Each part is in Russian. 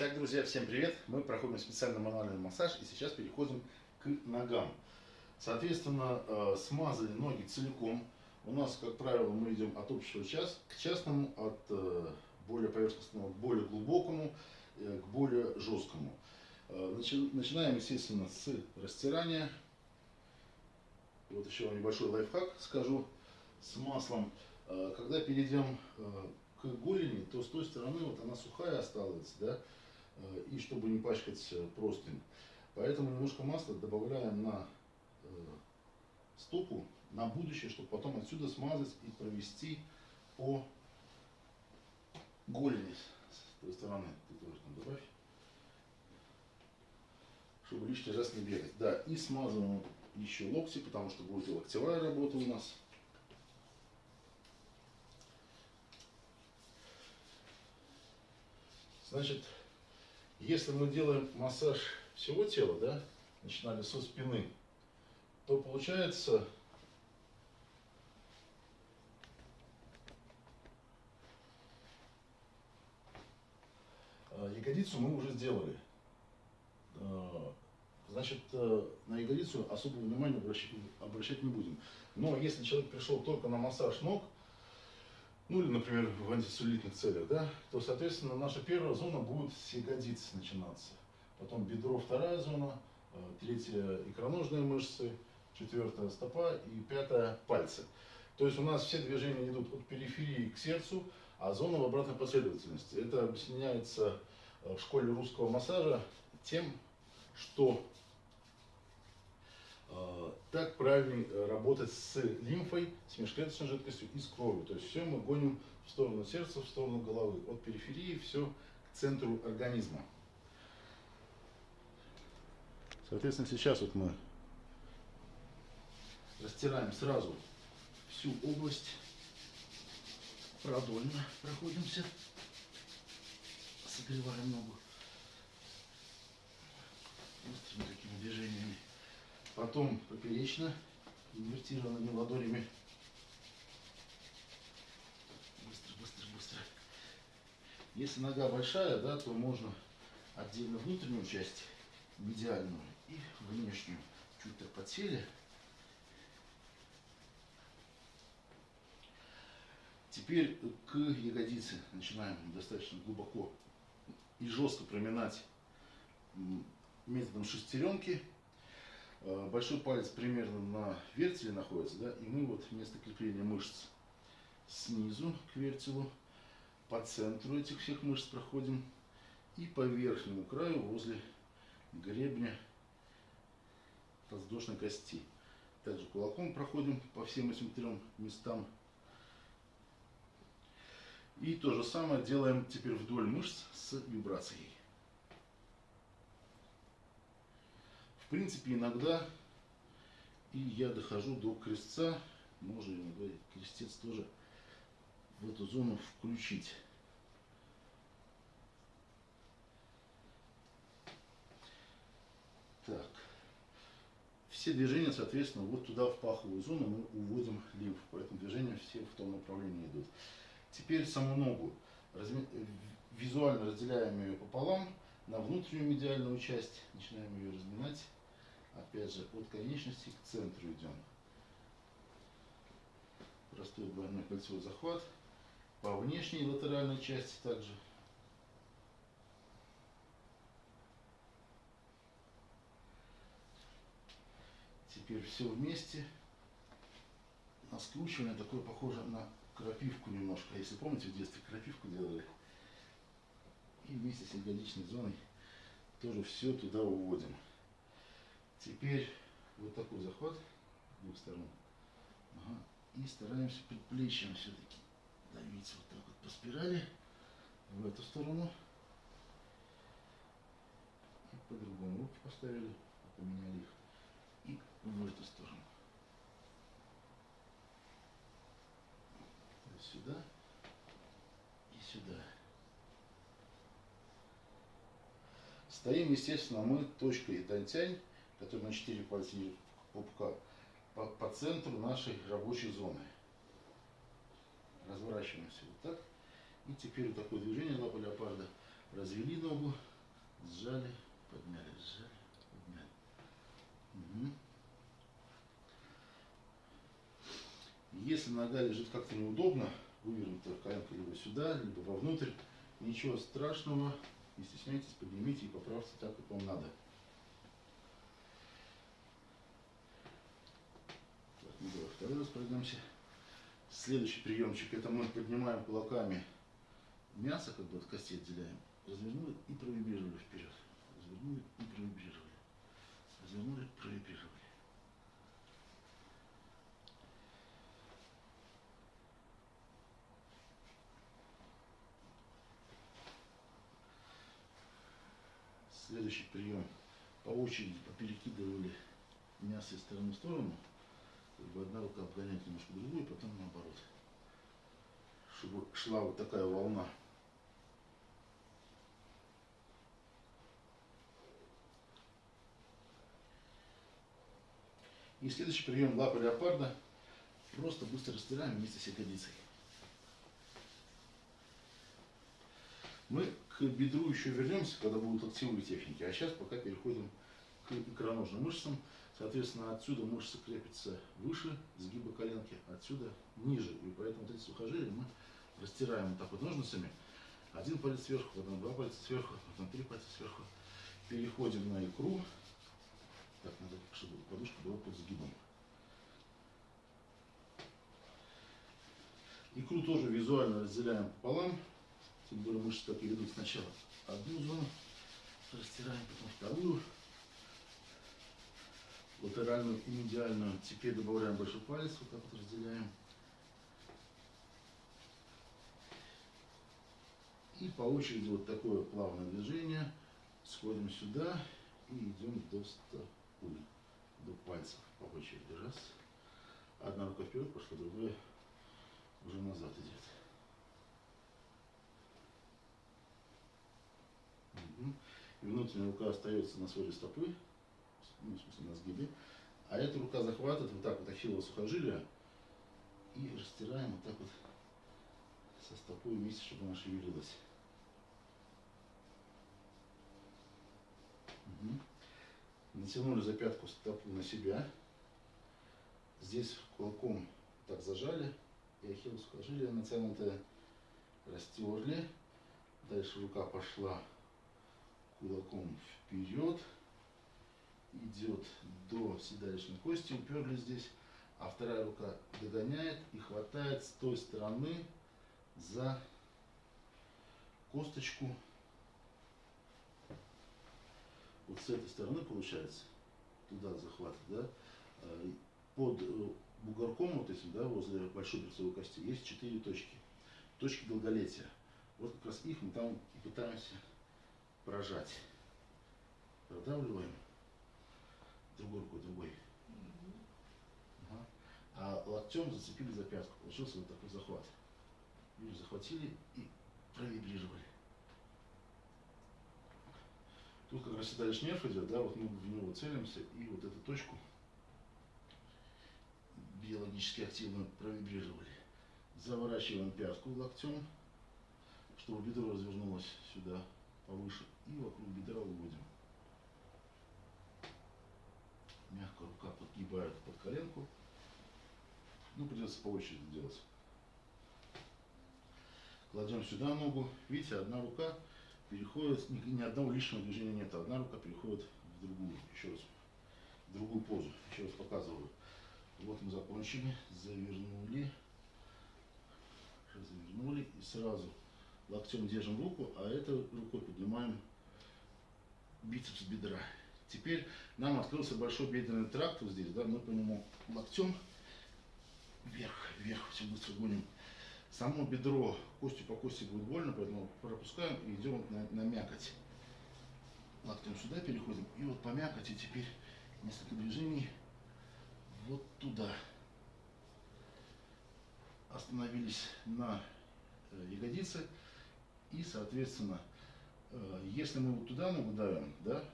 Итак, друзья, всем привет! Мы проходим специальный мануальный массаж и сейчас переходим к ногам. Соответственно, э, смазали ноги целиком. У нас, как правило, мы идем от общего час к частному, от э, более поверхностного к более глубокому, э, к более жесткому. Начинаем, естественно, с растирания. Вот еще вам небольшой лайфхак скажу с маслом. Когда перейдем к голени, то с той стороны вот она сухая осталась, да, и чтобы не пачкать э, простынь. Поэтому немножко масла добавляем на э, стопу на будущее, чтобы потом отсюда смазать и провести по голени с той стороны. Ты тоже там добавь. Чтобы лишний раз не бегать. Да, и смазываем еще локти, потому что будет локтевая работа у нас. Значит, если мы делаем массаж всего тела, да, начинали со спины, то получается э, ягодицу мы уже сделали. Э, значит, э, на ягодицу особого внимания обращать, обращать не будем. Но если человек пришел только на массаж ног, ну или, например, в антицеллюлитных целях, да, то, соответственно, наша первая зона будет с ягодиц начинаться. Потом бедро вторая зона, э, третья икроножные мышцы, четвертая стопа и пятая пальцы. То есть у нас все движения идут от периферии к сердцу, а зона в обратной последовательности. Это объясняется э, в школе русского массажа тем, что так правильнее э, работать с лимфой, с межклеточной жидкостью и с кровью. То есть все мы гоним в сторону сердца, в сторону головы. От периферии все к центру организма. Соответственно, сейчас вот мы растираем сразу всю область, продольно проходимся, согреваем ногу быстрыми такими движениями потом поперечно, инвертированными ладонями. Быстро, быстро, быстро. Если нога большая, да, то можно отдельно внутреннюю часть, медиальную, и внешнюю. Чуть так подсели. Теперь к ягодице начинаем достаточно глубоко и жестко проминать методом шестеренки. Э, большой палец примерно на вертеле находится, да, и мы вот вместо крепления мышц снизу к вертелу, по центру этих всех мышц проходим и по верхнему краю возле гребня подвздошной кости. Также кулаком проходим по всем этим трем местам. И то же самое делаем теперь вдоль мышц с вибрацией. В принципе, иногда и я дохожу до крестца, можно иногда крестец тоже в эту зону включить. Так. Все движения, соответственно, вот туда, в паховую зону, мы уводим лимфу. Поэтому движения все в том направлении идут. Теперь саму ногу. Визуально разделяем ее пополам на внутреннюю медиальную часть. Начинаем ее разминать. Опять же, от конечности к центру идем. Простой двойной кольцевой захват. По внешней латеральной части также. Теперь все вместе. На скручивание такое похоже на крапивку немножко. Если помните, в детстве крапивку делали. И вместе с ягодичной зоной тоже все туда уводим. Теперь вот такой захват с двух сторон. Ага. И стараемся предплечьем все-таки давить вот так вот по спирали в эту сторону. И по-другому руки поставили, поменяли их. И в эту сторону. То сюда и сюда. Стоим, естественно, мы точкой Дантянь который на 4 пальца пупка, по, по центру нашей рабочей зоны. Разворачиваемся вот так. И теперь вот такое движение лапа леопарда. Развели ногу, сжали, подняли, сжали, подняли. Угу. Если нога лежит как-то неудобно, вывернута коленка либо сюда, либо вовнутрь, ничего страшного, не стесняйтесь, поднимите и поправьте так, как вам надо. Так, ну давай пройдемся. Следующий приемчик, это мы поднимаем кулаками мясо, как бы от кости отделяем, развернули и провибрировали вперед. Развернули и провибрировали. Развернули, провибрировали. Следующий прием. По очереди поперекидывали мясо из стороны в сторону. Как бы одна рука обгоняет немножко другую, потом наоборот. Чтобы шла вот такая волна. И следующий прием лапы леопарда. Просто быстро растираем вместе с ягодицей. Мы к бедру еще вернемся, когда будут локтевые техники. А сейчас пока переходим к икроножным мышцам. Соответственно, отсюда мышцы крепятся выше сгиба коленки, отсюда ниже. И поэтому вот эти сухожилия мы растираем вот так вот ножницами. Один палец сверху, потом два пальца сверху, потом три пальца сверху. Переходим на икру. Так, надо, чтобы подушка была под сгибом. Икру тоже визуально разделяем пополам. Тем более мышцы так и ведут сначала одну зону, растираем, потом вторую, латеральную и медиальную. Теперь добавляем большой палец, вот так вот разделяем. И по очереди вот такое плавное движение. Сходим сюда и идем до стопы, до пальцев по очереди. Раз. Одна рука вперед пошла, другая уже назад идет. И внутренняя рука остается на своей стопы, ну, в смысле на сгибе. А эта рука захватывает вот так вот ахиллово сухожилие и растираем вот так вот со стопой вместе, чтобы она шевелилась. Угу. Натянули за пятку стопу на себя. Здесь кулаком так зажали. И ахиллово сухожилие натянутое растерли. Дальше рука пошла кулаком вперед, идет до седалищной кости, уперли здесь, а вторая рука догоняет и хватает с той стороны за косточку. Вот с этой стороны получается, туда захват, да, э, под э, бугорком вот этим, да, возле большой берцовой кости, есть четыре точки. Точки долголетия. Вот как раз их мы там и пытаемся прожать. Продавливаем другой рукой, другой. Ага. А локтем зацепили за пятку. Получился вот такой захват. Видишь, захватили и провибрировали. Тут как раз дальше нерв идет, да, вот мы в него целимся и вот эту точку биологически активно провибрировали. Заворачиваем пятку локтем, чтобы бедро развернулось сюда повыше и вокруг бедра уводим. Мягко рука подгибает под коленку. Ну, придется по очереди делать. Кладем сюда ногу. Видите, одна рука переходит, ни, ни одного лишнего движения нет. Одна рука переходит в другую. Еще раз. В другую позу. Еще раз показываю. Вот мы закончили. Завернули. Завернули. И сразу локтем держим руку, а этой рукой поднимаем бицепс бедра. Теперь нам открылся большой бедренный тракт вот здесь, да, мы по нему локтем вверх, вверх, все быстро гоним. Само бедро, костью по кости будет больно, поэтому пропускаем и идем на, на мякоть. Локтем сюда переходим, и вот по мякоти теперь несколько движений вот туда. Остановились на э, ягодице. И, соответственно, э, если мы вот туда ногу давим, да,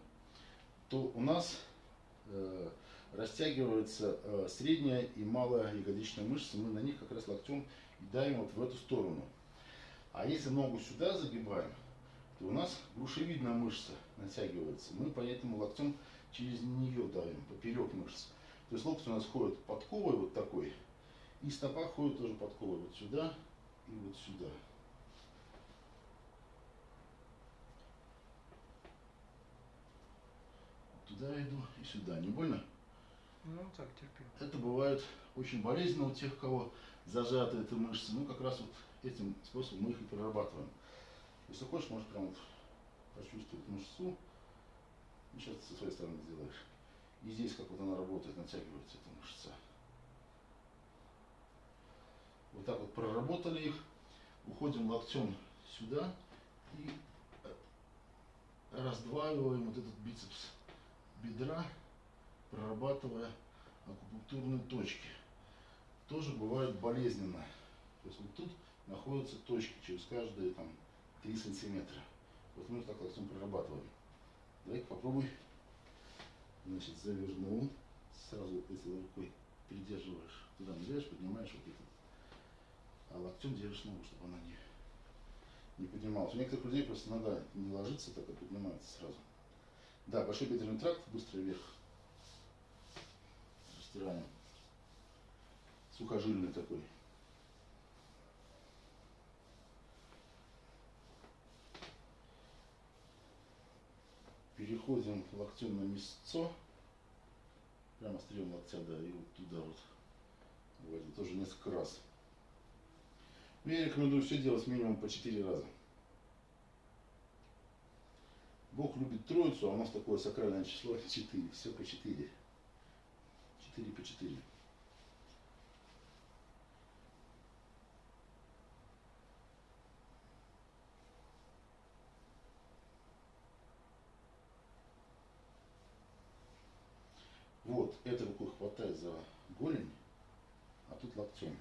то у нас э, растягивается э, средняя и малая ягодичная мышца, мы на них как раз локтем и давим вот в эту сторону. А если ногу сюда загибаем, то у нас грушевидная мышца натягивается. Мы поэтому локтем через нее давим, поперек мышц. То есть локоть у нас ходит подковой вот такой, и стопа ходит тоже подковой вот сюда и вот сюда. Туда иду и сюда. Не больно? Ну так, терпимо. Это бывает очень болезненно у тех, кого зажаты эти мышцы. Ну, как раз вот этим способом мы их и прорабатываем. Если хочешь, можешь прям вот почувствовать мышцу. И сейчас со своей стороны сделаешь. И здесь, как вот она работает, натягивается эта мышца. Вот так вот проработали их. Уходим локтем сюда и раздваиваем вот этот бицепс бедра, прорабатывая акупунктурные точки. Тоже бывает болезненно. То есть вот тут находятся точки через каждые там 3 сантиметра. Вот мы так локтем прорабатываем. Давай-ка попробуй. Значит, завернул. Сразу этой рукой придерживаешь. Туда ныряешь, поднимаешь вот этот. А локтем держишь ногу, чтобы она не, не поднималась. У некоторых людей просто нога не ложится, так и поднимается сразу. Да, большой бедренный тракт, быстро вверх. Растираем. Сухожильный такой. Переходим локтем на мясцо. Прямо острием локтя, да, и вот туда вот. Вводим тоже несколько раз. Я рекомендую все делать минимум по 4 раза. Бог любит троицу, а у нас такое сакральное число 4. Все по 4. 4 по 4. Вот, этой рукой хватай за голень, а тут локтем.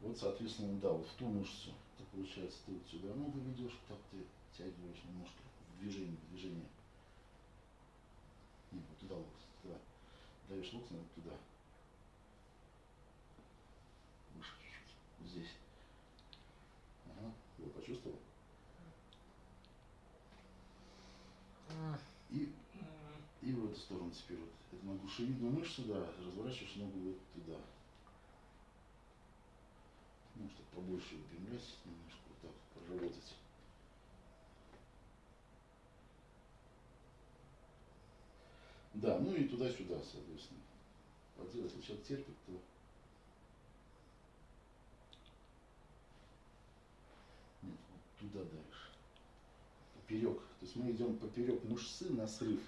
Вот, соответственно, да, вот в ту мышцу. Это получается, ты вот сюда ногу ведешь, так ты тягиваешь немножко в движении, в движении. Нет, вот туда локоть, туда. Даешь локоть, вот туда. Выше чуть-чуть. Вот здесь. Ага. Вот, почувствовал? И, и в эту сторону теперь вот. Это на грушевидную мышцу, да, разворачиваешь ногу вот туда. Ну, чтобы побольше выпрямлять, немножко вот так проработать. Да, ну и туда-сюда, соответственно. Поделать, если человек терпит, то нет, вот туда дальше. Поперек. То есть мы идем поперек мышцы на срыв.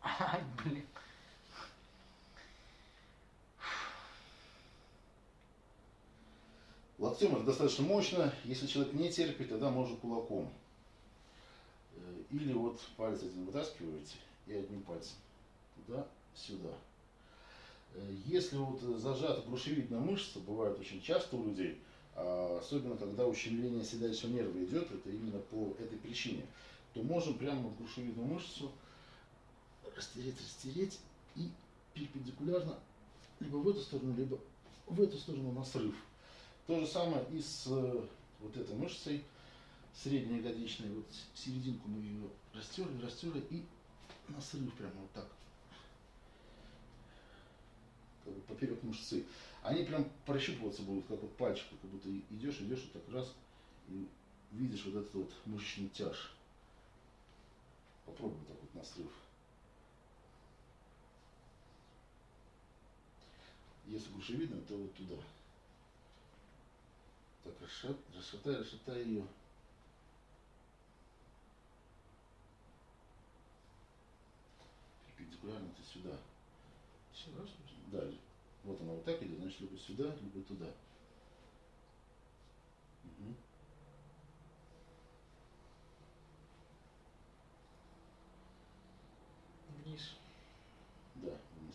Ай, блин. Локтем это достаточно мощно. Если человек не терпит, тогда можно кулаком. Э, Или вот палец один вытаскиваете и одним пальцем. Туда, сюда. Э, Если вот зажата грушевидная мышца, бывает очень часто у людей, а особенно когда ущемление седалищного нерва идет, это именно по этой причине, то можем прямо грушевидную мышцу растереть, растереть и перпендикулярно либо в эту сторону, либо в эту сторону на срыв. То же самое и с э, вот этой мышцей средней ягодичной. Вот с- серединку мы ее растерли, растерли и на срыв прямо вот так. Как бы поперек мышцы. Они прям прощупываться будут, как вот пальчик, как будто идешь, идешь, и так раз, и видишь вот этот вот мышечный тяж. Попробуй так вот на срыв. Если грушевидно, то вот туда. Так, расшат, расшатай, расшатай ее. Перпендикулярно ты сюда. Сюда. Да, вот она вот так идет, значит, либо сюда, либо туда. Мгм. Вниз. Да, вниз.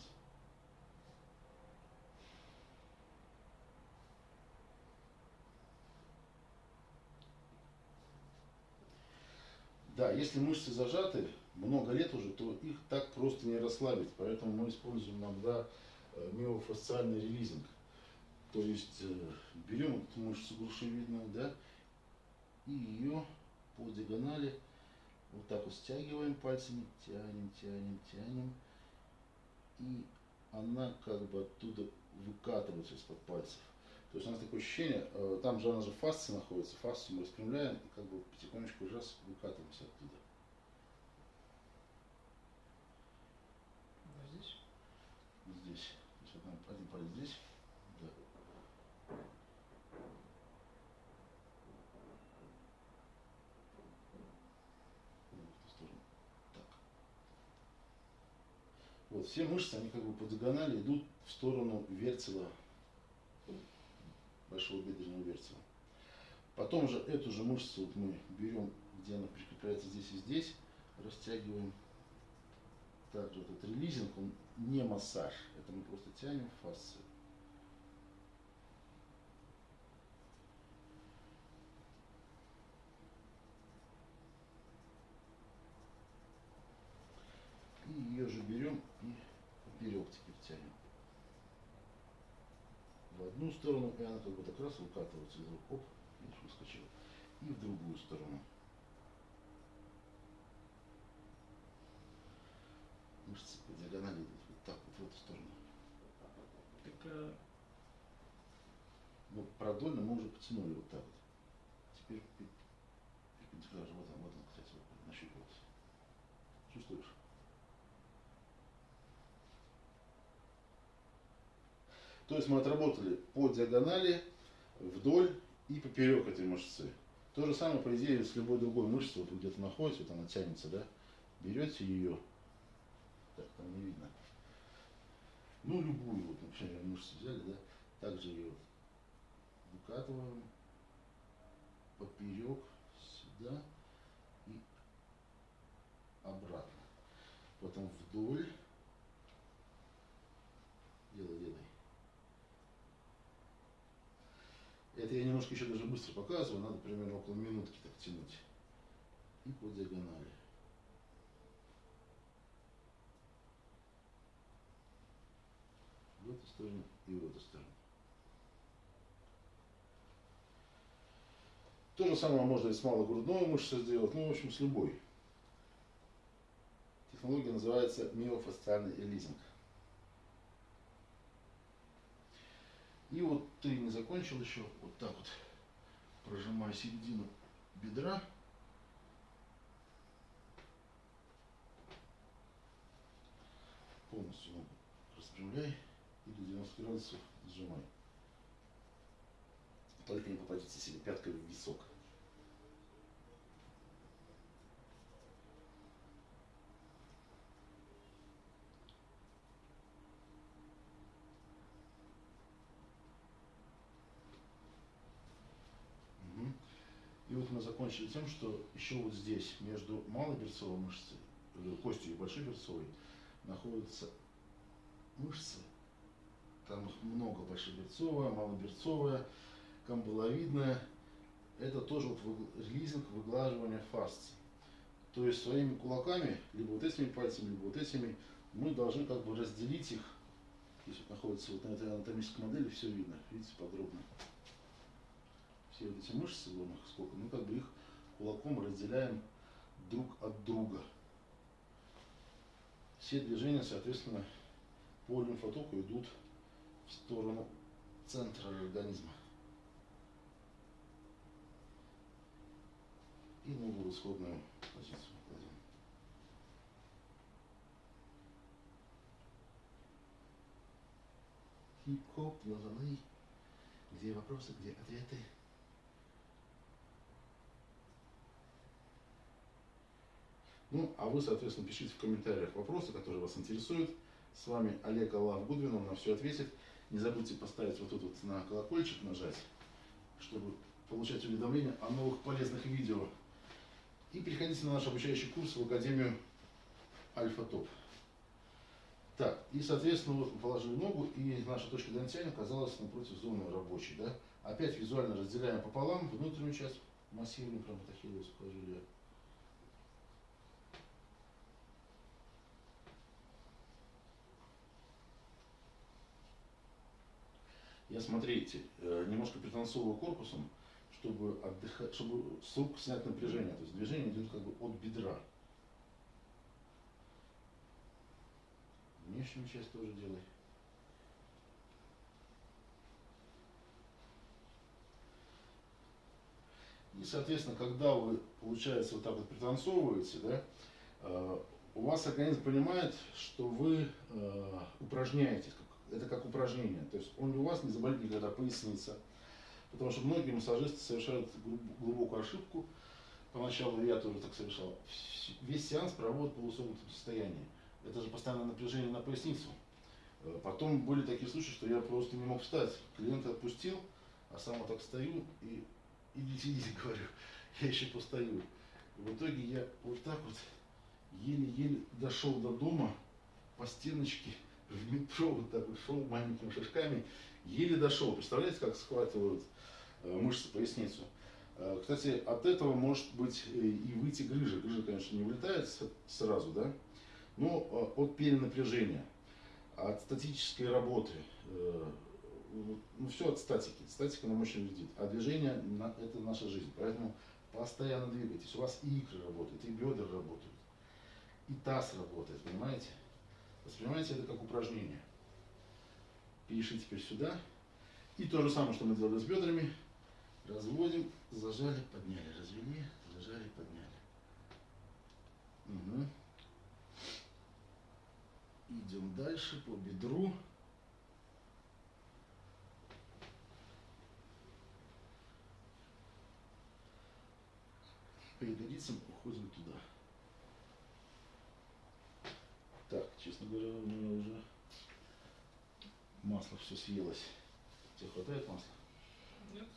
Да, если мышцы зажаты много лет уже, то их так просто не расслабить. Поэтому мы используем иногда э, миофасциальный релизинг. То есть э, берем эту мышцу грушевидную, да, И ее по диагонали вот так вот стягиваем пальцами, тянем, тянем, тянем. И она как бы оттуда выкатывается из-под пальцев. То есть у нас такое ощущение, э, там же она же фасция находится, фасцию мы распрямляем, и как бы потихонечку раз выкатываемся оттуда. Вот здесь. Вот здесь. То есть вот палец здесь. Да. Так. Вот, все мышцы, они как бы по диагонали идут в сторону вертела, большого бедренного вертела. Потом же эту же мышцу вот мы берем, где она прикрепляется здесь и здесь, растягиваем. Также этот релизинг, он не массаж, это мы просто тянем фасцию. И ее же берем и поперек теперь тянем. В одну сторону, и она как бы так раз выкатывается из рук, оп, видишь, выскочила. И в другую сторону. Мышцы по диагонали идут вот так вот в эту сторону. Так, а, Вот продольно мы уже потянули вот так вот. Теперь пе- перпендикулярно. Вот он, вот он, кстати, вот нащупывался. Чувствуешь? То есть мы отработали по диагонали, вдоль и поперек этой мышцы. То же самое, по идее, с любой другой мышцей, вот вы где-то находите, вот она тянется, да? Берете ее, так, там не видно. Ну, любую, вот, например, мышцу взяли, да? Также ее выкатываем поперек сюда и обратно. Потом вдоль. Делай, делай. Это я немножко еще даже быстро показываю, надо примерно около минутки так тянуть. И по диагонали. Эту сторону и в эту сторону. То же самое можно и с малогрудной мышцей сделать, ну, в общем, с любой. Технология называется миофасциальный элизинг. И вот ты не закончил еще, вот так вот, прожимая середину бедра. Полностью ногу распрямляй и до 90 градусов сжимай. Только не попадите себе пяткой в висок. И вот мы закончили тем, что еще вот здесь, между малоберцовой мышцей, э, костью и большеберцовой, находятся мышцы. Там их много, большеберцовая, малоберцовая, камбаловидная. Это тоже вот релизинг, выглаживание фасции. То есть своими кулаками, либо вот этими пальцами, либо вот этими, мы должны как бы разделить их. Здесь вот находится вот на этой анатомической модели, все видно, видите, подробно. Все вот эти мышцы, вон их сколько, мы как бы их кулаком разделяем друг от друга. Все движения, соответственно, по лимфотоку идут в сторону центра организма. И ногу в исходную позицию кладем. Хип-хоп, лазаны. Где вопросы, где ответы? Ну, а вы, соответственно, пишите в комментариях вопросы, которые вас интересуют. С вами Олег Аллах Гудвин, он на все ответит. Не забудьте поставить вот тут вот на колокольчик нажать, чтобы получать уведомления о новых полезных видео. И переходите на наш обучающий курс в Академию Альфа Топ. Так, и, соответственно, вот положили ногу, и наша точка дантяни оказалась напротив зоны рабочей, да. Опять визуально разделяем пополам внутреннюю часть, массируем прям вот Я, смотрите, э, немножко пританцовываю корпусом, чтобы отдыхать, чтобы с рук снять напряжение. То есть движение идет как бы от бедра. Внешнюю часть тоже делай. И, соответственно, когда вы, получается, вот так вот пританцовываете, да, э, у вас организм понимает, что вы э, упражняетесь, это как упражнение. То есть он у вас не заболит никогда поясница. Потому что многие массажисты совершают глубокую ошибку. Поначалу я тоже так совершал. Весь сеанс проводят в полусогнутом состоянии. Это же постоянное напряжение на поясницу. Э, потом были такие случаи, что я просто не мог встать. Клиент отпустил, а сам вот так стою и идите, идите, говорю, я еще постою. В итоге я вот так вот еле-еле дошел до дома по стеночке в метро, вот так вот шел маленькими шажками, еле дошел. Представляете, как схватывают э, мышцы поясницу? Э, кстати, от этого может быть и выйти грыжа. Грыжа, конечно, не вылетает сразу, да, но э, от перенапряжения, от статической работы, ну, все от статики. Статика нам очень вредит. А движение – это наша жизнь. Поэтому постоянно двигайтесь. У вас и икры работают, и бедра работают, и таз работает, понимаете? Воспринимайте это как упражнение. Перешли теперь сюда. И то же самое, что мы делали с бедрами. Разводим, зажали, подняли, развели, зажали, подняли. Угу. Идем дальше по бедру. ягодицам уходим туда. Так, честно говоря, у меня уже масло все съелось. Тебе хватает масла? Нет.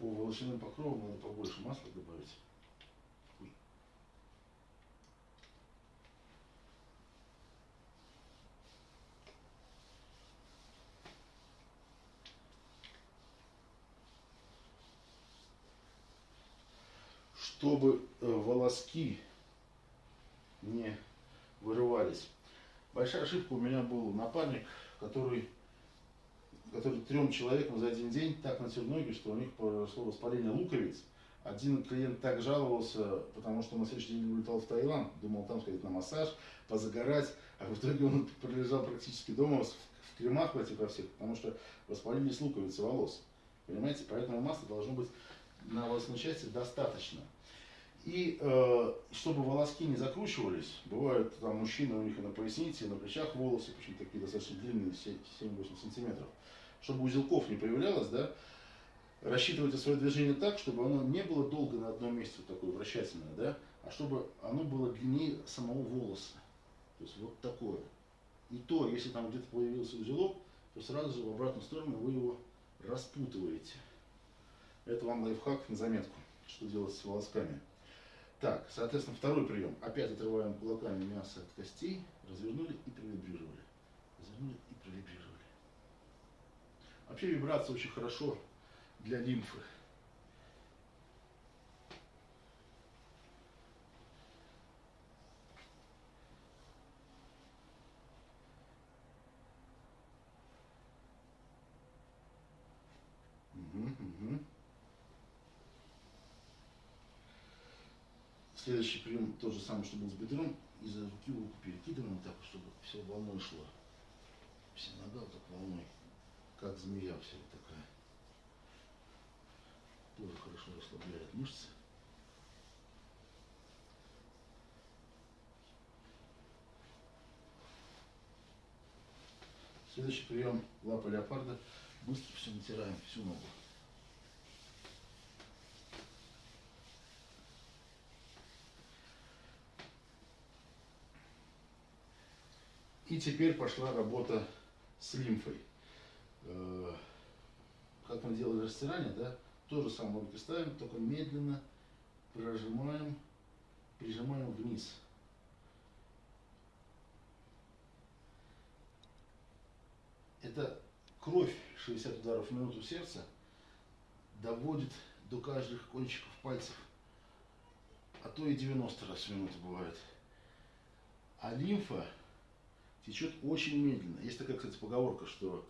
По волосяным покровам надо побольше масла добавить. Чтобы э, волоски не вырывались. Большая ошибка у меня был напарник, который, который трем человекам за один день так натер ноги, что у них произошло воспаление луковиц. Один клиент так жаловался, потому что на следующий день улетал в Таиланд, думал там сходить на массаж, позагорать, а в итоге он пролежал практически дома в кремах в этих во всех, потому что воспалились луковицы волос. Понимаете, поэтому масла должно быть на волосной части достаточно. И э, чтобы волоски не закручивались, бывают там мужчины, у них и на пояснице, и на плечах волосы, причем такие достаточно длинные, 7-8 сантиметров. Чтобы узелков не появлялось, да, рассчитывайте свое движение так, чтобы оно не было долго на одном месте, вот такое вращательное, да, а чтобы оно было длиннее самого волоса. То есть вот такое. И то, если там где-то появился узелок, то сразу же в обратную сторону вы его распутываете. Это вам лайфхак на заметку, что делать с волосками. Так, соответственно, второй прием. Опять отрываем кулаками мясо от костей, развернули и провибрировали. Развернули и провибрировали. Вообще вибрация очень хорошо для лимфы. Угу, угу. Следующий прием тот же самый, что был с бедром. Из руки в руку перекидываем так, чтобы все волной шло. Вся нога вот так волной. Как змея вот такая. Тоже хорошо расслабляет мышцы. Следующий прием лапа леопарда. Быстро все натираем, всю ногу. И теперь пошла работа с лимфой. Э, как мы делали растирание, да, то же самое руки ставим, только медленно прожимаем, прижимаем вниз. Это кровь 60 ударов в минуту сердца доводит до каждых кончиков пальцев, а то и 90 раз в минуту бывает. А лимфа течет очень медленно. Есть такая, кстати, поговорка, что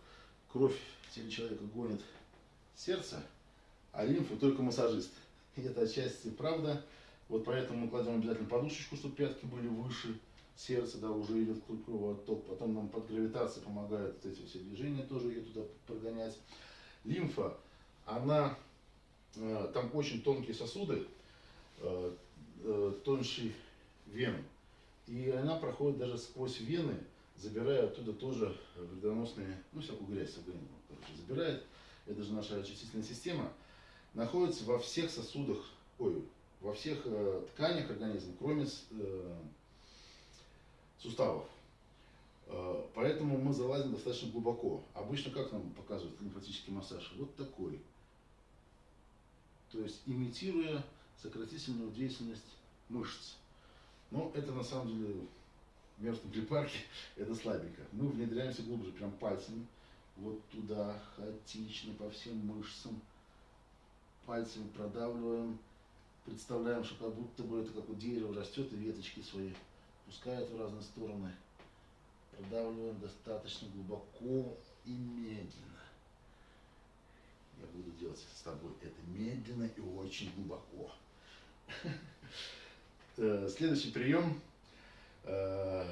кровь в теле человека гонит сердце, а лимфа только массажист. И это отчасти правда. Вот поэтому мы кладем обязательно подушечку, чтобы пятки были выше сердца, да, уже идет кровоток. Потом нам под гравитацией помогают вот эти все движения тоже ее туда прогонять. Лимфа, она, э, там очень тонкие сосуды, э, э, тоньше вен. И она проходит даже сквозь вены, забирая оттуда тоже вредоносные, ну, всякую грязь, организм, короче, забирает. Это же наша очистительная система. Находится во всех сосудах, ой, во всех э, тканях организма, кроме э, суставов. Э, поэтому мы залазим достаточно глубоко. Обычно как нам показывают лимфатический массаж? Вот такой. То есть имитируя сократительную деятельность мышц. Но это на самом деле в мертвом припарке это слабенько. Мы внедряемся глубже, прям пальцами. Вот туда, хаотично, по всем мышцам. Пальцами продавливаем. Представляем, что как будто бы это как у дерева растет и веточки свои пускает в разные стороны. Продавливаем достаточно глубоко и медленно. Я буду делать с тобой это медленно и очень глубоко. Э, следующий прием. Э,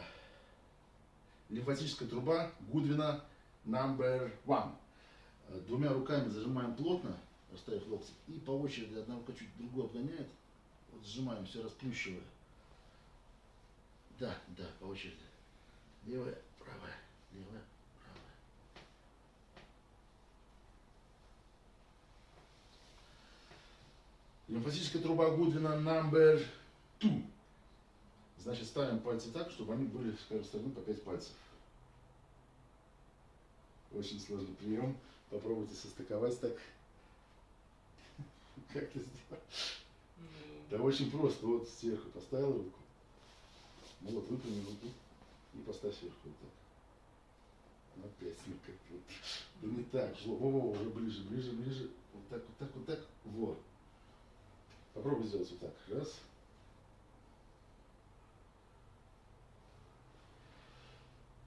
лимфатическая труба Гудвина number one. Э, двумя руками зажимаем плотно, расставив локти, и по очереди одна рука чуть другую обгоняет. Вот сжимаем, все расплющивая. Да, да, по очереди. Левая, правая, левая, правая. Лимфатическая труба Гудвина number two. Значит, ставим пальцы так, чтобы они были с каждой стороны по 5 пальцев. Очень сложный прием. Попробуйте состыковать так. Как это сделать? Ну, Да очень просто. Вот сверху поставил руку. Ну вот, выпрями руку и поставь сверху вот так. Опять ну как вот. Да не так. Во, во, во, уже ближе, ближе, ближе. Вот так, вот так, вот так. Вот. Попробуй сделать вот так. Раз.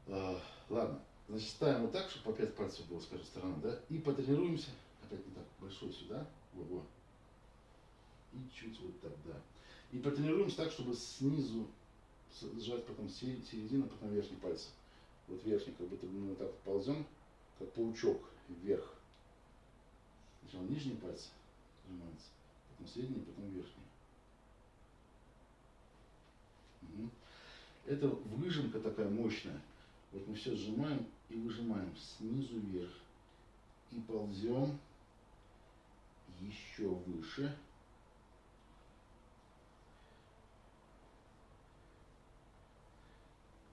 Ладно. Значит, ставим вот так, чтобы по 5 пальцев было с каждой стороны, да? И потренируемся. Опять не так, большой сюда. Во, во. И чуть вот так, да. И потренируемся так, чтобы снизу сжать потом се- середину, потом верхний пальцы. Вот верхний, как будто мы вот так вот ползем, как паучок вверх. Сначала нижние пальцы сжимаются, потом средние, потом верхние. Мгм. Это выжимка такая мощная. Вот мы все сжимаем и выжимаем снизу вверх. И ползем еще выше.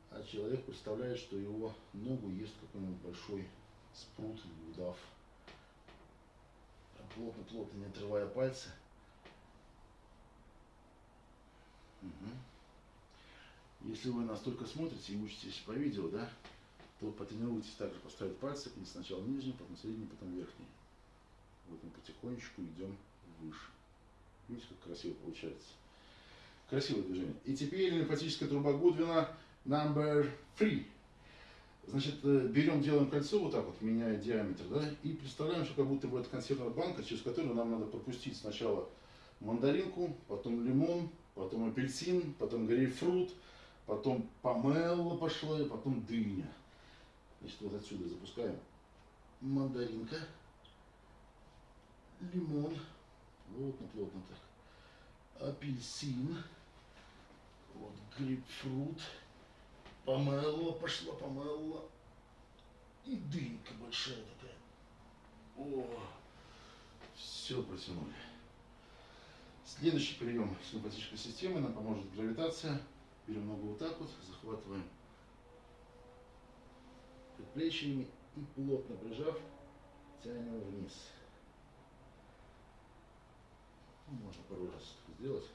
А человек представляет, что его ногу ест какой-нибудь большой спрут или удав. Плотно-плотно, не отрывая пальцы. Мгм. Если вы настолько смотрите и учитесь по видео, да, то потренируйтесь также поставить пальцы и сначала нижний, потом средний, потом верхний. Вот мы потихонечку идем выше. Видите, как красиво получается. Красивое движение. И теперь лимфатическая труба Гудвина number three. Значит, э, берем, делаем кольцо вот так вот, меняя диаметр, да, и представляем, что как будто бы это консервная банка, через которую нам надо пропустить сначала мандаринку, потом лимон, потом апельсин, потом грейпфрут, потом помело пошло, и потом дыня. Значит, вот отсюда запускаем мандаринка, лимон, плотно-плотно так, апельсин, вот грейпфрут, помело пошло, помело, и дынька большая такая. О, все протянули. Следующий прием симпатической системы нам поможет гравитация. Берем ногу вот так вот, захватываем предплечьями и плотно прижав, тянем вниз. Ну, Можно пару раз сделать.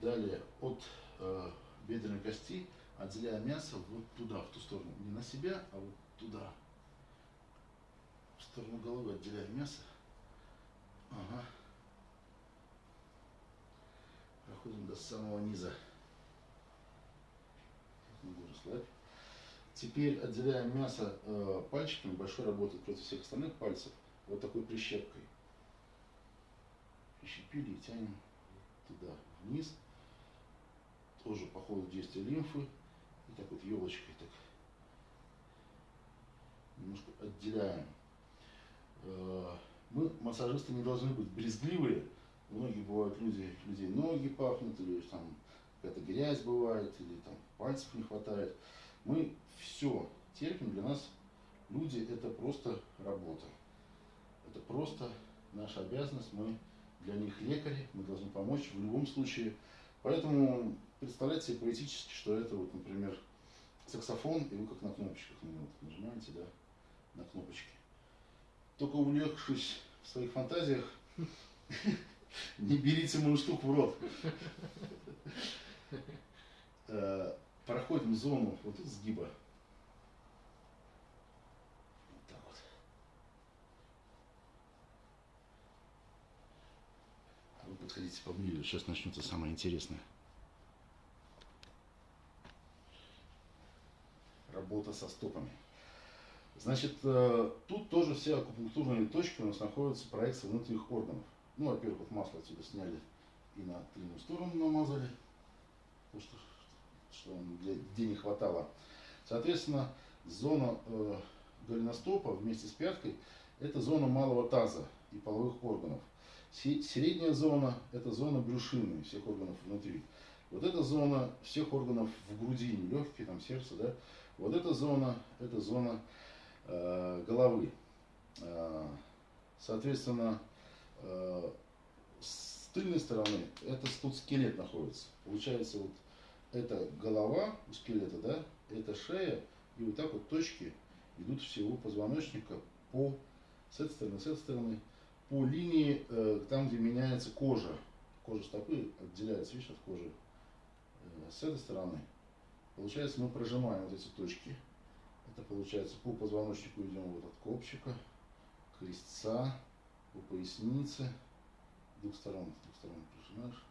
Далее от э, бедренной кости отделяя мясо вот туда, в ту сторону. Не на себя, а вот туда. В сторону головы отделяя мясо. Ага. Проходим до самого низа. Расслабь. Теперь отделяем мясо э, пальчиками, большой работает против всех остальных пальцев, вот такой прищепкой. Прищепили и тянем туда вниз. Тоже по ходу действия лимфы. И так вот елочкой так немножко отделяем. Э, мы, массажисты, не должны быть брезгливые. Многие бывают люди, людей ноги пахнут, или там какая-то грязь бывает, или там пальцев не хватает. Мы все терпим, для нас люди это просто работа. Это просто наша обязанность, мы для них лекари, мы должны помочь в любом случае. Поэтому представляйте себе поэтически, что это вот, например, саксофон, и вы как на кнопочках на него нажимаете, да, на кнопочки. Только увлекшись в своих фантазиях, не берите мою штуку в рот. Э, проходим зону вот сгиба. Вот так вот. Вы подходите поближе, сейчас начнется самое интересное. Работа со стопами. Значит, э, тут тоже все акупунктурные точки у нас находятся проекции внутренних органов. Ну, во-первых, масло отсюда сняли и на тыльную сторону намазали, потому что, что где, где не хватало. Соответственно, зона э, голеностопа вместе с пяткой – это зона малого таза и половых органов. Средняя зона – это зона брюшины всех органов внутри. Вот эта зона всех органов в грудине, легкие, там, сердце, да. Вот эта зона – это зона Э, головы. Э, соответственно, с тыльной стороны это тут скелет находится. Получается, вот это голова у скелета, да, это шея, и вот так вот точки идут всего позвоночника по с этой стороны, с этой стороны, по линии, там, где меняется кожа. Кожа стопы отделяется, видишь, от кожи. С этой стороны. Получается, мы прожимаем вот эти точки это получается по позвоночнику идем вот от копчика, крестца, по пояснице, двух сторон, двух сторон прижимаешь.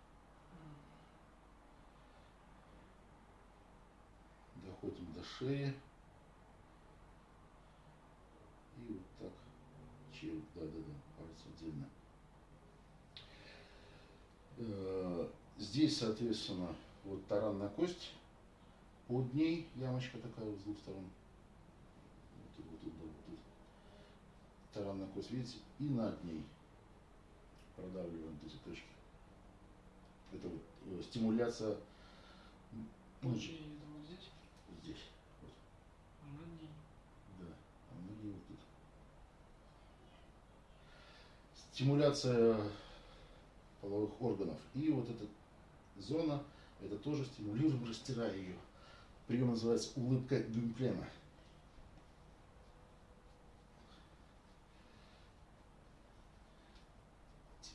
Доходим до шеи. И вот так череп, да-да-да, пальцы отдельно. Э, здесь, соответственно, вот таранная кость, под ней ямочка такая с двух сторон. Таранная кость, видите, и над ней продавливаем эти точки. Это вот э, стимуляция мочи. Это вот здесь? Здесь. Вот. А над ней? Да, а над ней вот тут. Стимуляция половых органов. И вот эта зона, это тоже стимулируем, растирая ее. Прием называется улыбка Гюмплена.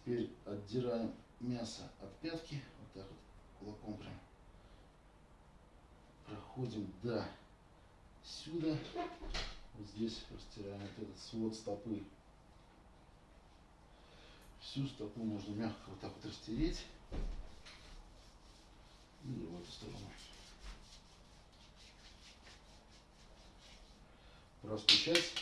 Теперь отдираем мясо от пятки, вот так вот кулаком прям. Проходим до сюда. Вот здесь растираем вот этот свод стопы. Всю стопу можно мягко вот так вот растереть. И в эту сторону. Простучать.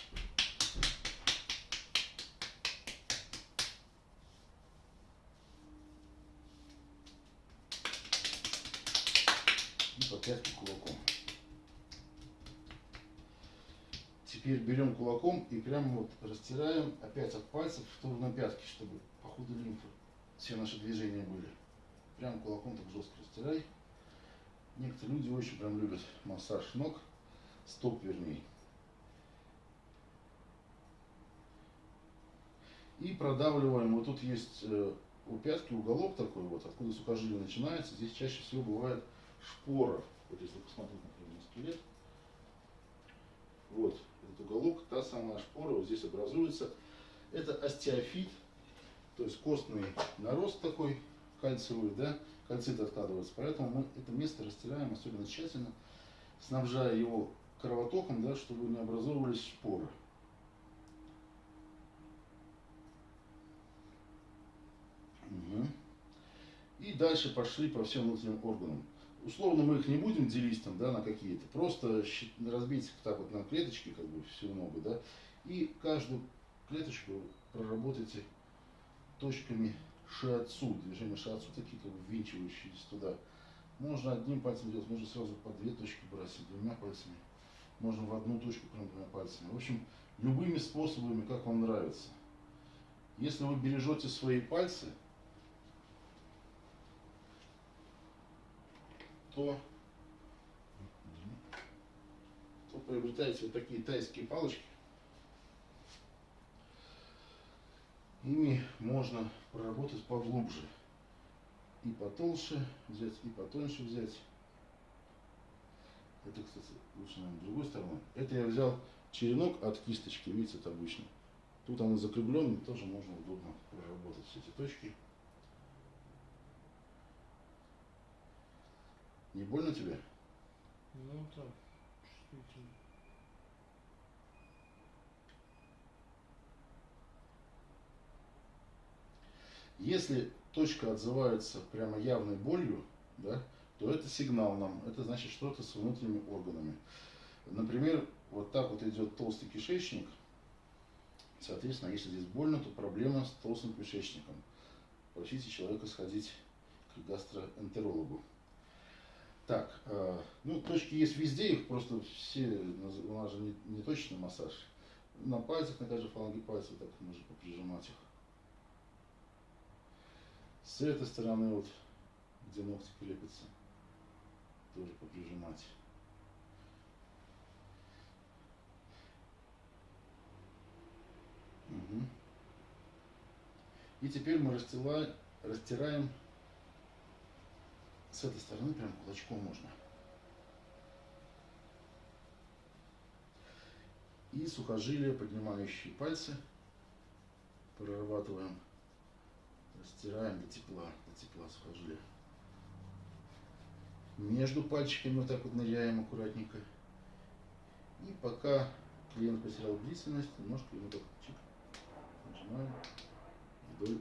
Пятки кулаком. Теперь берем кулаком и прямо вот растираем опять от пальцев в сторону пятки, чтобы по ходу лимфы все наши движения были. Прям кулаком так жестко растирай. Некоторые люди очень прям любят массаж ног, стоп вернее. И продавливаем. Вот тут есть э, у пятки уголок такой вот, откуда сухожилие начинается. Здесь чаще всего бывает шпора. Вот если посмотреть, например, на скелет, вот этот уголок, та самая шпора вот здесь образуется. Это остеофит, то есть костный нарост такой кальциевый, да, кальцит откладывается. Поэтому мы это место растираем особенно тщательно, снабжая его кровотоком, да, чтобы не образовывались шпоры. Угу. И дальше пошли по всем внутренним органам. Условно мы их не будем делить там, да, на какие-то, просто разбейте так вот на клеточки, как бы всю ногу, да, и каждую клеточку проработайте точками шиатсу, движение шиатсу, такие как бы ввинчивающиеся туда. Можно одним пальцем делать, можно сразу по две точки брать, двумя пальцами. Можно в одну точку прям двумя пальцами. В общем, любыми способами, как вам нравится. Если вы бережете свои пальцы, то, то приобретаете вот такие тайские палочки. Ими можно проработать поглубже. И потолще взять, и потоньше взять. Это, кстати, лучше, наверное, другой стороной. Это я взял черенок от кисточки, видите, это обычно. Тут он закругленный, тоже можно удобно проработать все эти точки. Не больно тебе? Ну так, чувствительно. Если точка отзывается прямо явной болью, да, то это сигнал нам. Это значит что-то с внутренними органами. Например, вот так вот идет толстый кишечник. Соответственно, если здесь больно, то проблема с толстым кишечником. Просите человека сходить к гастроэнтерологу. Так, э, ну точки есть везде, их просто все, у нас же не, не точный массаж. На пальцах, на каждой фаланге пальцев так можно поприжимать их. С этой стороны, вот, где ногти крепятся, тоже поприжимать. И теперь мы растила- растираем с этой стороны, прям кулачком можно. И сухожилия, поднимающие пальцы, прорабатываем Растираем до тепла, до тепла сухожилия. Между пальчиками вот так вот ныряем аккуратненько. И пока клиент потерял бдительность, немножко ему так чик, нажимаем вдоль,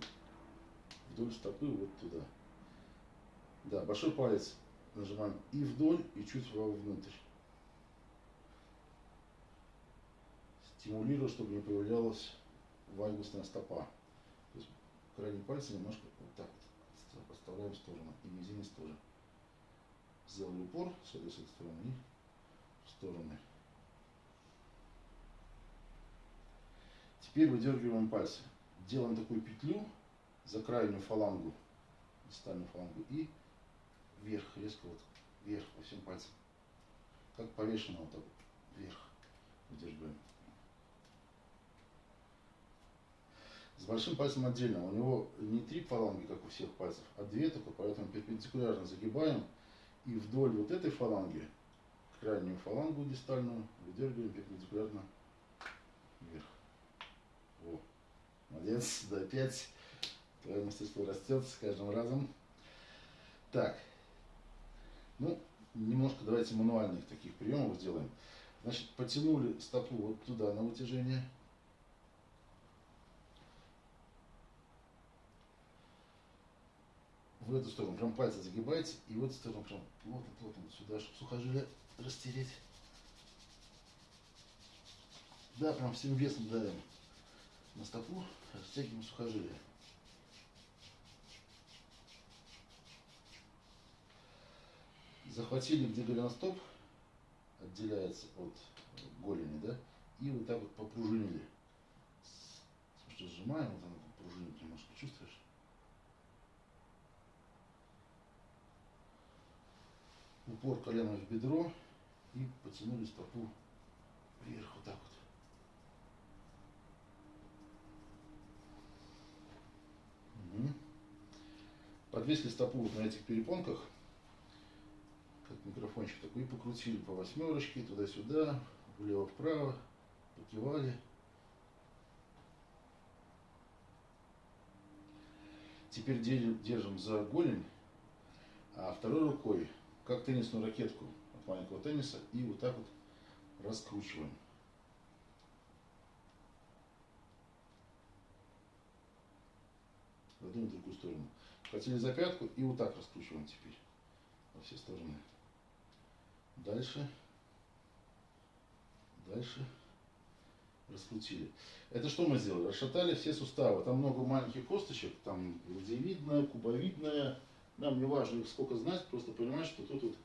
вдоль стопы вот туда. Да, большой палец нажимаем и вдоль, и чуть вовнутрь. Стимулируя, чтобы не появлялась вальгусная стопа. То есть крайние пальцы немножко вот так вот подставляем в сторону. И мизинец тоже. Сделали упор с этой, с этой стороны и в стороны. Теперь выдергиваем пальцы. Делаем такую петлю за крайнюю фалангу, дистальную фалангу и вверх, резко вот вверх по всем пальцам. Как повешено вот так вверх выдергиваем. С большим пальцем отдельно. У него не три фаланги, как у всех пальцев, а две только, поэтому перпендикулярно загибаем. И вдоль вот этой фаланги, крайнюю фалангу дистальную, выдергиваем перпендикулярно вверх. Во. Молодец, да, опять. Твое мастерство растет с каждым разом. Так. Ну, немножко давайте мануальных таких приемов сделаем. Значит, потянули стопу вот туда на вытяжение. в эту сторону, прям пальцы загибаете, и в эту сторону прям плотно-плотно сюда, чтобы сухожилие растереть. Да, прям всем весом давим на стопу, растягиваем сухожилие. Захватили, где голеностоп отделяется от голени, да, и вот так вот попружинили. Слушай, сжимаем, вот оно пружинит немножко, чувствуешь? упор колена в бедро и потянули стопу вверх вот так вот. Угу. Подвесили стопу вот на этих перепонках, как микрофончик такой, и покрутили по восьмерочке, туда-сюда, влево-вправо, покивали. Теперь держим за голень, а второй рукой как теннисную ракетку от маленького тенниса и вот так вот раскручиваем. В одну и другую сторону. Хотели за пятку и вот так раскручиваем теперь. во все стороны. Дальше. Дальше. Раскрутили. Это что мы сделали? Расшатали все суставы. Там много маленьких косточек, там ладьевидная, кубовидная. Нам не важно их сколько знать, просто понимать, что тут вот,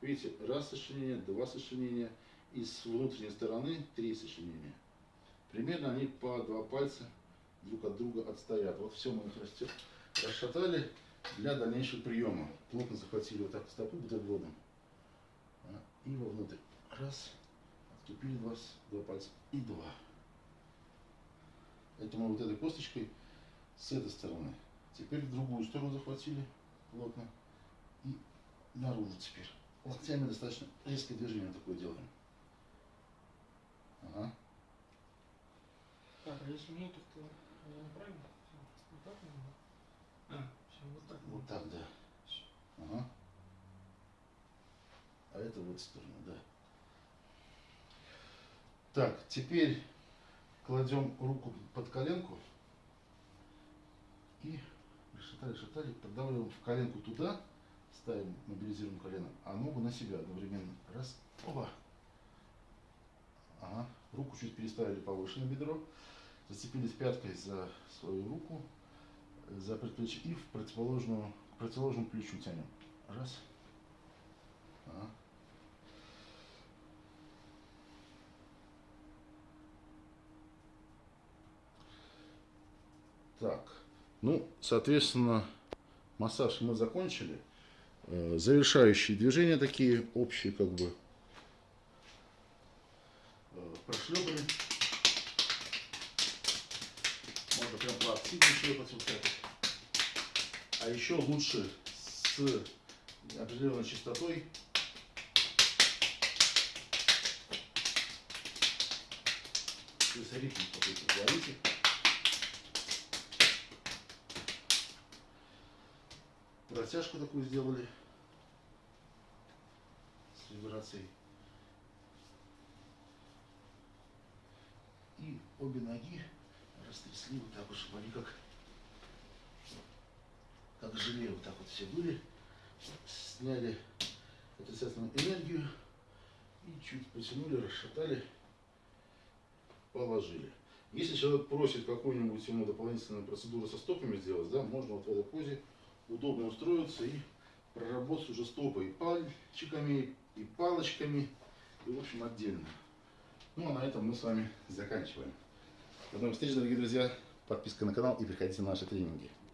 видите, раз сочленение, два сочленения, и с внутренней стороны три сочленения. Примерно они по два пальца друг от друга отстоят. Вот все мы их растет, расшатали для дальнейшего приема. Плотно захватили вот так стопу бутербродом. И вовнутрь. Раз. Отступили два, два пальца. И два. Это мы вот этой косточкой с этой стороны. Теперь другую сторону захватили плотно. И наружу теперь. Локтями достаточно резкое движение такое делаем. Ага. Так, а если мне как-то я неправильно? Вот так надо? А, все, вот так. Вот так, да. Ага. А это вот сторону, да. Так, теперь кладем руку под коленку и шатали, шатали, продавливаем в коленку туда, ставим, мобилизируем колено, а ногу на себя одновременно. Раз, оба. Ага. Руку чуть переставили повыше на бедро, зацепились пяткой за свою руку, за предплечье и в противоположную, к противоположному плечу тянем. Раз. Так, ну, соответственно, массаж мы закончили. Э, Завершающие движения такие, общие как бы. Э, Прошлепали. Можно прям поактивнее шлепать вот так. А еще лучше с определенной частотой. То есть ритм какой-то говорите. Растяжку такую сделали с вибрацией. И обе ноги растрясли вот так вот, чтобы они как, как желе вот так вот все были. Сняли отрицательную энергию и чуть потянули, расшатали, положили. Если человек просит какую-нибудь ему дополнительную процедуру со стопами сделать, да, можно вот в этой позе удобно устроиться и проработать уже стопы и пальчиками, и палочками, и в общем отдельно. Ну а на этом мы с вами заканчиваем. До новых встреч, дорогие друзья. Подписка на канал и приходите на наши тренинги.